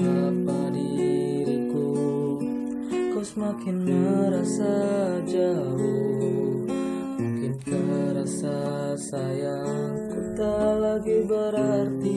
apa diriku? Kau semakin merasa jauh. Mungkin terasa sayang Ku tak lagi berarti